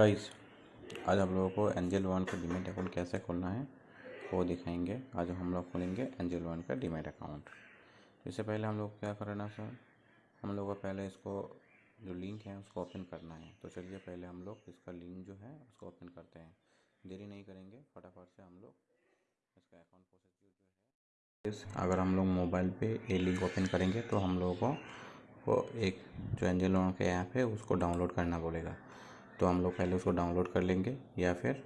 Guys आज हम लोगों को एंजल वन का डीमेट अकाउंट कैसे खोलना है, वो दिखाएँगे। आज हम लोग खोलेंगे एंजल वन का डीमेट अकाउंट इससे पहले हम लोग क्या करना सर हम लोग को पहले इसको, जो लिंक है, उसको ओपन करना है। तो चलिए पहले हम लोग इसका लिंक जो है, उसको ओपन करते हैं। देरी नहीं करेंगे, फटाफट से हम लोग इसका अकाउंट प्रोसेस जो है। अगर हम लोग मोबाइल पे ये लिंक ओपन करेंगे तो हम लोगों को एक जो एंजल वन का ऐप है, उसको डाउनलोड करना बोलेगा तो हम लोग पहले उसको डाउनलोड कर लेंगे या फिर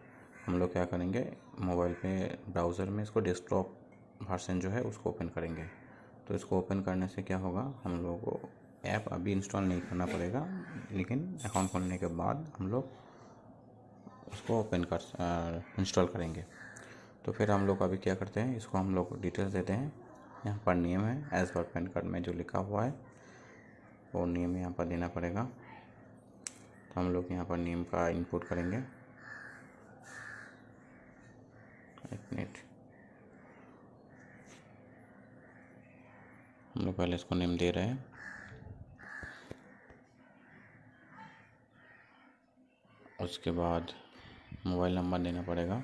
हम लोग क्या करेंगे मोबाइल पे ब्राउज़र में इसको डेस्कटॉप वर्सन जो है उसको ओपन करेंगे। तो इसको ओपन करने से क्या होगा, हम लोग को ऐप अभी इंस्टॉल नहीं करना पड़ेगा, लेकिन अकाउंट खोलने के बाद हम लोग उसको ओपन कर इंस्टॉल करेंगे। तो फिर हम लोग अभी क्या करते हैं, इसको हम लोग डिटेल्स देते हैं। यहाँ पर नियम है एज पर पैन कार्ड में जो लिखा हुआ है, वो नियम यहाँ पर देना पड़ेगा। तो हम लोग यहाँ पर नेम का इनपुट करेंगे। एक मिनट हम लोग पहले इसको नेम दे रहे हैं। उसके बाद मोबाइल नंबर देना पड़ेगा।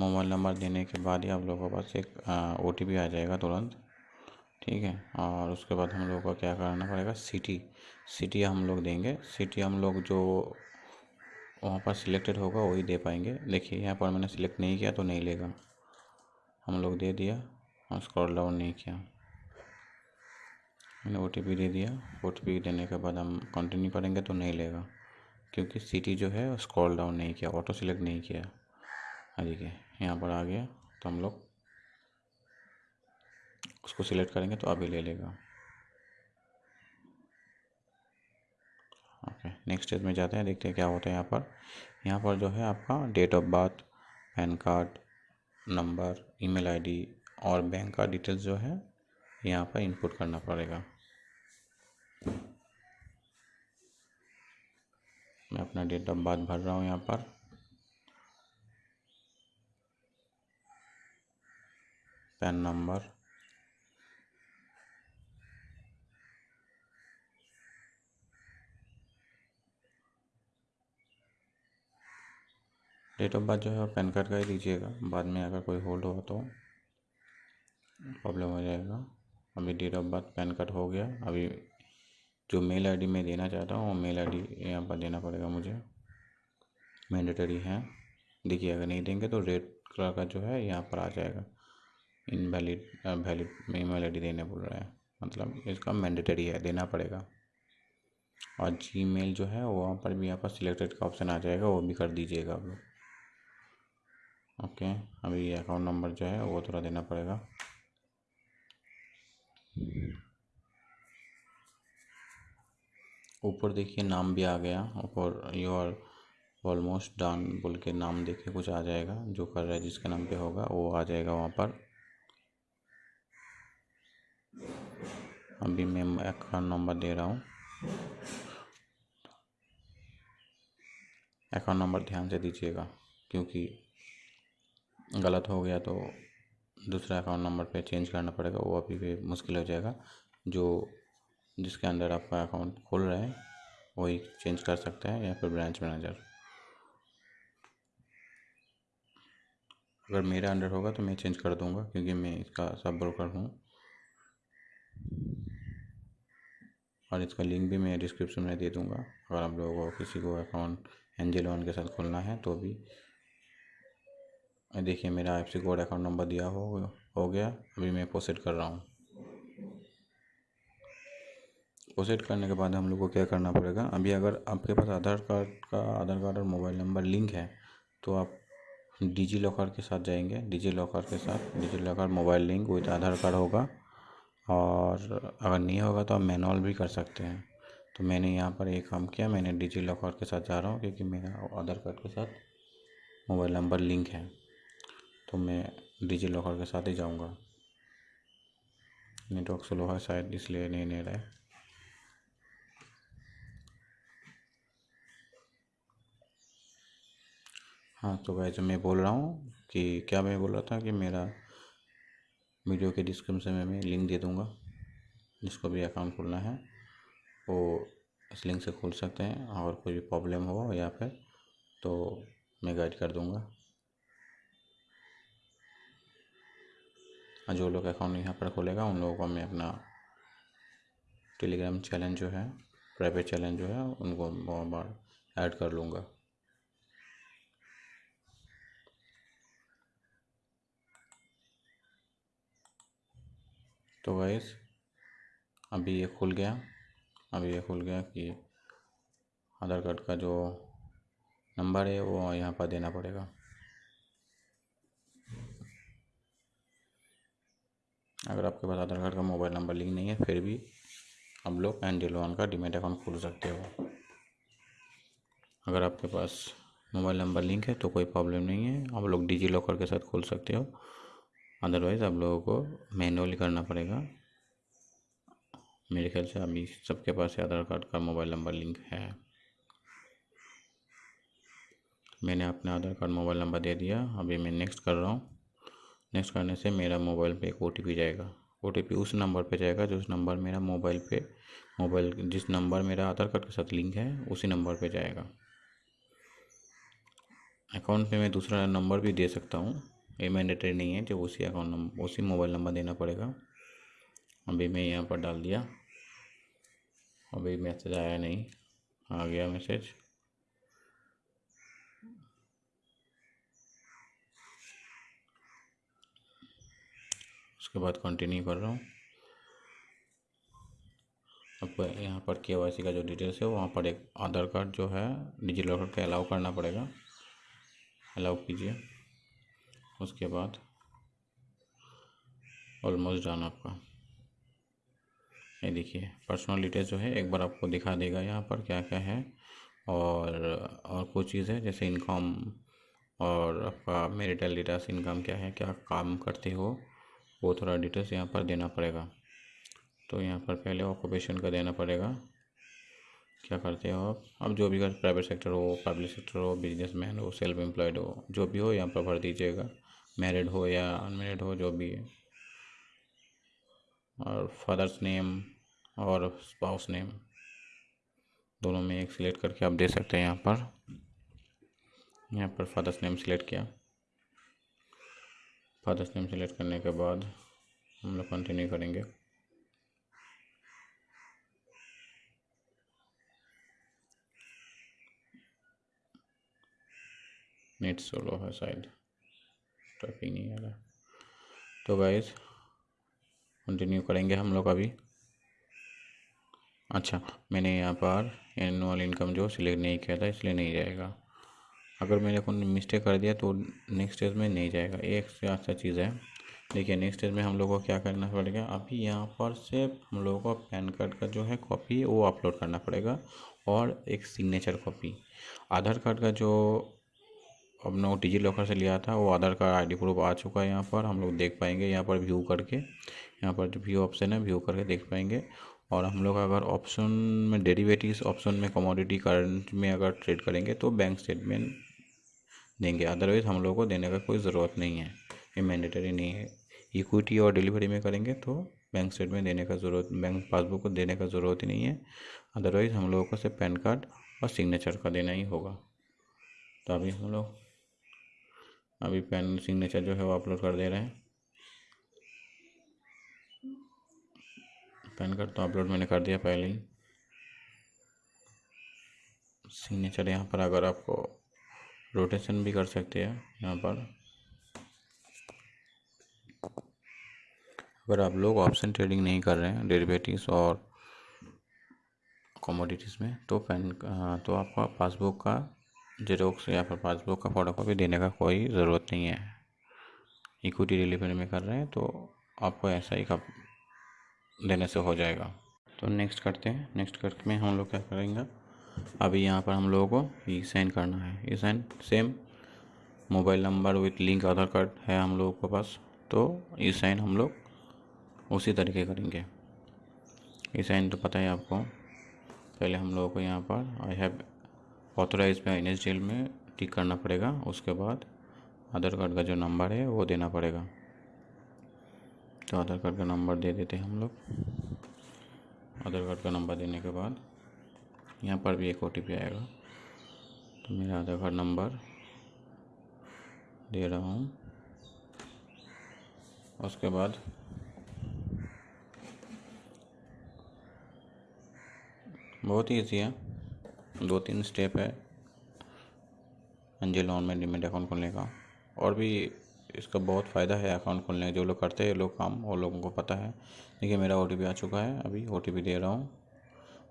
मोबाइल नंबर देने के बाद ही आप लोगों के पास एक ओ टी पी आ जाएगा तुरंत, ठीक है? और उसके बाद हम लोगों को क्या करना पड़ेगा? सिटी सिटी हम लोग देंगे। सिटी हम लोग जो वहाँ पर सिलेक्टेड होगा, वही दे पाएँगे। देखिए, यहाँ पर मैंने सिलेक्ट नहीं किया तो नहीं लेगा। हम लोग दे दिया और स्क्रॉल डाउन नहीं किया। मैंने ओ टी पी दे दिया। ओ टी पी देने के बाद हम कंटिन्यू करेंगे तो नहीं लेगा। क्योंकि सिटी जो है स्क्रॉल डाउन नहीं किया ऑटो सिलेक्ट नहीं किया। देखिए, यहाँ पर आ गया तो हम लोग उसको सिलेक्ट करेंगे तो अभी ले लेगा। ओके नेक्स्ट स्टेज में जाते हैं, देखते हैं क्या होता है यहाँ पर। यहाँ पर जो है आपका date of birth PAN card number email ID और बैंक का डिटेल्स जो है यहाँ पर इनपुट करना पड़ेगा। मैं अपना डेट ऑफ़ बर्थ भर रहा हूँ यहाँ पर। PAN number. Date of birth जो है पैन कार्ड का ही दीजिएगा। बाद में अगर कोई होल्ड हो तो प्रॉब्लम हो जाएगा। अभी date of birth PAN card हो गया। अभी जो मेल आईडी मैं देना चाहता हूँ, वो मेल आईडी यहाँ पर देना पड़ेगा मुझे। मैंडेटरी है। देखिए, अगर नहीं देंगे तो रेड कलर का जो है यहाँ पर आ जाएगा। इनवैलिड वैलिड आई देने बोल रहा है। मतलब इसका मैंडेटरी है, देना पड़ेगा। और जी मेल जो है, वहाँ पर भी यहाँ पर सिलेक्टेड का ऑप्शन आ जाएगा, वो भी कर दीजिएगा आप लोग। ओके अभी अकाउंट नंबर जो है, वो थोड़ा देना पड़ेगा। ऊपर देखिए, नाम भी आ गया। ऊपर यू आर ऑलमोस्ट डन बोल के नाम देखिए कुछ आ जाएगा। जो कर रहा है, जिसके नाम पे होगा, वो आ जाएगा वहाँ पर। अभी मैं अकाउंट नंबर दे रहा हूँ। अकाउंट नंबर ध्यान से दीजिएगा, क्योंकि गलत हो गया तो दूसरा अकाउंट नंबर पे चेंज करना पड़ेगा, वो अभी भी मुश्किल हो जाएगा। जो जिसके अंदर आपका अकाउंट खोल रहे हैं, वही चेंज कर सकता है या फिर ब्रांच मैनेजर अगर मेरा अंडर होगा तो मैं चेंज कर दूँगा, क्योंकि मैं इसका सब ब्रोकर हूँ। और इसका लिंक भी मैं डिस्क्रिप्शन में दे दूँगा। अगर आप लोगों को किसी को अकाउंट एंजल वन के साथ खोलना है तो भी। देखिए, मेरा F C code account number दिया हो हो गया। अभी मैं प्रोसेड कर रहा हूँ। प्रोसेड करने के बाद हम लोग को क्या करना पड़ेगा? अभी अगर आपके पास आधार कार्ड का, आधार कार्ड और मोबाइल नंबर लिंक है तो आप डिजी लॉकर के साथ जाएँगे। डिजी लॉकर के साथ DigiLocker mobile link with Aadhaar card होगा। और अगर नहीं होगा तो आप मैनुअल भी कर सकते हैं। तो मैंने यहाँ पर एक काम किया, मैंने डिजी लॉकर के साथ जा रहा हूँ क्योंकि मेरा आधार कार्ड के साथ मोबाइल नंबर लिंक है। तो मैं डिजी लॉकर के साथ ही जाऊँगा। नेटवर्क स्लो है शायद, इसलिए नहीं ले रहा है तो वैसे मैं बोल रहा हूँ कि क्या मैं बोल रहा था कि मेरा वीडियो के डिस्क्रिप्शन में मैं लिंक दे दूँगा, जिसको भी अकाउंट खोलना है, वो इस लिंक से खोल सकते हैं, और कोई भी प्रॉब्लम हो या फिर तो मैं गाइड कर दूँगा। जो लोग अकाउंट यहाँ पर खोलेगा, उन लोगों को मैं अपना टेलीग्राम चैलेंज जो है प्राइवेट चैलेंज जो है, उनको बार ऐड कर लूँगा। तो वैस अभी ये खुल गया। अभी ये खुल गया कि आधार कार्ड का जो नंबर है, वो यहाँ पर देना पड़ेगा। अगर आपके पास आधार कार्ड का मोबाइल नंबर लिंक नहीं है, फिर भी आप लोग एंजल वन का डीमेट अकाउंट खोल सकते हो। अगर आपके पास मोबाइल नंबर लिंक है तो कोई प्रॉब्लम नहीं है। आप लोग डिजी लॉकर के साथ खोल सकते हो। अदरवाइज़ आप लोगों को मैनुअली करना पड़ेगा। मेरे ख्याल से अभी सबके पास आधार कार्ड का मोबाइल नंबर लिंक है। मैंने अपना आधार कार्ड मोबाइल नंबर दे दिया। अभी मैं नेक्स्ट कर रहा हूँ। नेक्स्ट करने से मेरा मोबाइल पे एक ओटीपी जाएगा। ओटीपी उस नंबर पे जाएगा जो उस नंबर मेरा मोबाइल पे, मोबाइल जिस नंबर मेरा आधार कार्ड के साथ लिंक है, उसी नंबर पे जाएगा। अकाउंट पे मैं दूसरा नंबर भी दे सकता हूँ। ये मैंडेटरी नहीं है, जो उसी अकाउंट नंबर उसी मोबाइल नंबर देना पड़ेगा। अभी मैं यहाँ पर डाल दिया। अभी मैसेज आया नहीं। आ गया मैसेज उसके बाद कंटिन्यू कर रहा हूँ। आपको यहाँ पर के वाई सी का जो डिटेल्स है, वहाँ पर एक आधार कार्ड जो है डिजी लॉकर का अलाउ करना पड़ेगा। अलाउ कीजिए। उसके बाद ऑलमोस्ट डन आपका। ये देखिए पर्सनल डिटेल्स जो है, एक बार आपको दिखा देगा यहाँ पर क्या क्या है और और कुछ चीज़ है जैसे इनकम और आपका मेरिटल डेटास इनकम क्या है, क्या काम करते हो, वो थोड़ा डिटेल्स यहाँ पर देना पड़ेगा। तो यहाँ पर पहले ऑक्यूपेशन का देना पड़ेगा। क्या करते हो आप? अब जो भी प्राइवेट सेक्टर हो पब्लिक सेक्टर हो बिजनेसमैन हो सेल्फ एम्प्लॉयड हो, जो भी हो, यहाँ पर भर दीजिएगा। मैरिड हो या अनमेरिड हो, जो भी है। और फादर्स नेम और स्पाउस नेम दोनों में एक सिलेक्ट करके आप दे सकते हैं यहाँ पर। यहाँ पर फादर्स नेम सिलेक्ट किया। फादर्स नेम सिलेक्ट करने के बाद हम लोग कंटिन्यू करेंगे। नेट सोलो है शायद। टाइपिंग नहीं आ रहा तो गाइज़ कंटिन्यू करेंगे हम लोग अभी। अच्छा मैंने यहाँ पर एनुअल इनकम जो सिलेक्ट नहीं किया था, इसलिए नहीं जाएगा। अगर मैंने कोई मिस्टेक कर दिया तो नेक्स्ट स्टेज में नहीं जाएगा। एक से अच्छा चीज़ है। देखिए नेक्स्ट स्टेज में हम लोगों को क्या करना पड़ेगा? अभी यहाँ पर से हम लोगों को पैन कार्ड का जो है कॉपी वो अपलोड करना पड़ेगा और एक सिग्नेचर कॉपी आधार कार्ड का जो अपना डिजी लॉकर से लिया था, वो आधार कार्ड आईडी प्रूफ आ चुका है यहाँ पर, हम लोग देख पाएँगे यहाँ पर व्यू करके। यहाँ पर जो व्यू ऑप्शन है व्यू करके देख पाएँगे। और हम लोग अगर ऑप्शन में डेरिवेटिव्स ऑप्शन में कमोडिटी करंट में अगर ट्रेड करेंगे तो बैंक स्टेटमेंट देंगे। अदरवाइज़ हम लोग को देने का कोई ज़रूरत नहीं है। ये मैंडेटरी नहीं है। इक्विटी और डिलीवरी में करेंगे तो बैंक स्टेटमेंट देने का ज़रूरत बैंक पासबुक को देने का ज़रूरत ही नहीं है। अदरवाइज़ हम लोगों को सिर्फ़ पैन कार्ड और सिग्नेचर का देना ही होगा। तो अभी हम लोग अभी पैन सिग्नेचर जो है वो अपलोड कर दे रहे हैं। पैन कार्ड तो अपलोड मैंने कर दिया पहले ही। सिग्नेचर यहाँ पर अगर आपको रोटेशन भी कर सकते हैं, यहाँ पर। अगर आप लोग ऑप्शन ट्रेडिंग नहीं कर रहे हैं, डेरिवेटिव्स और कमोडिटीज़ में तो पैन तो आपका पासबुक का जेरोक्स या फिर पासबुक का फ़ोटो कॉपी देने का कोई ज़रूरत नहीं है। इक्विटी डिलीवरी में कर रहे हैं तो आपको ऐसा ही का देने से हो जाएगा। तो नेक्स्ट करते हैं। नेक्स्ट करके में हम लोग क्या करेंगे? अभी यहाँ पर हम लोगों को ई साइन करना है। E sign same mobile number with link Aadhaar card है हम लोगों के पास। तो ई साइन हम लोग उसी तरीके करेंगे। ई साइन तो पता है आपको, पहले हम लोगों को यहाँ पर आई हैव ऑथोराइज पे एन में टिक करना पड़ेगा, उसके बाद आधार कार्ड का जो नंबर है, वो देना पड़ेगा। तो आधार कार्ड का नंबर दे देते हैं हम लोग। आधार कार्ड का नंबर देने के बाद यहाँ पर भी एक ओटीपी आएगा। तो मेरा आधार कार्ड नंबर दे रहा हूँ। उसके बाद बहुत ही ईजी है। दो तीन स्टेप है एंजल लोन में डिमेट अकाउंट खोलने का। और भी इसका बहुत फ़ायदा है अकाउंट खोलने का। जो लोग करते हैं लोग काम, वो लोगों को पता है। देखिए, मेरा ओटीपी आ चुका है अभी। ओटीपी दे रहा हूँ।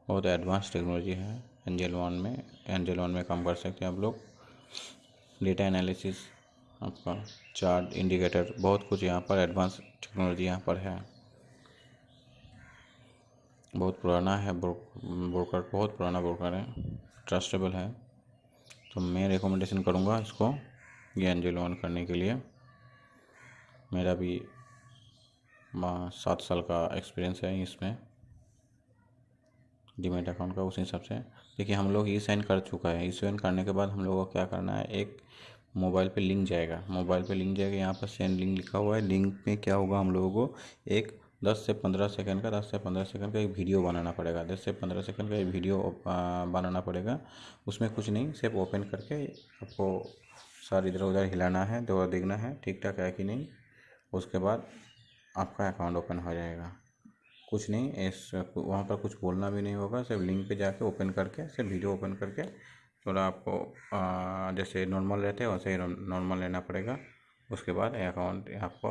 बहुत एडवांस टेक्नोलॉजी है एंजल वन में। एंजल वन में काम कर सकते हैं आप लोग। डेटा एनालिसिस आपका चार्ट इंडिकेटर बहुत कुछ यहाँ पर एडवांस टेक्नोलॉजी यहाँ पर है। बहुत पुराना है ब्रोकर, बहुत पुराना ब्रोकर है, ट्रस्टेबल है। तो मैं रिकमेंडेशन करूँगा इसको ये एंजल लोन करने के लिए। मेरा भी सात साल का एक्सपीरियंस है इसमें डीमेट अकाउंट का, उसी हिसाब से। देखिए, हम लोग ई साइन कर चुका है। ई साइन करने के बाद हम लोगों को क्या करना है, एक मोबाइल पे लिंक जाएगा। मोबाइल पे लिंक जाएगा, यहाँ पर सेंड लिंक लिखा हुआ है। लिंक में क्या होगा, हम लोगों को एक दस से पंद्रह सेकंड का, दस से पंद्रह सेकंड का एक वीडियो बनाना पड़ेगा। दस से पंद्रह सेकंड का एक वीडियो बनाना पड़ेगा। उसमें कुछ नहीं, सिर्फ़ ओपन करके आपको सर इधर उधर हिलाना है, दो देखना है ठीक ठाक है कि नहीं। उसके बाद आपका अकाउंट ओपन हो जाएगा। कुछ नहीं, इस, वहाँ पर कुछ बोलना भी नहीं होगा, सिर्फ़ लिंक पे जाके ओपन करके, सिर्फ़ वीडियो ओपन करके थोड़ा आपको जैसे नॉर्मल रहते हैं, वैसे ही नॉर्मल लेना पड़ेगा। उसके बाद अकाउंट आपको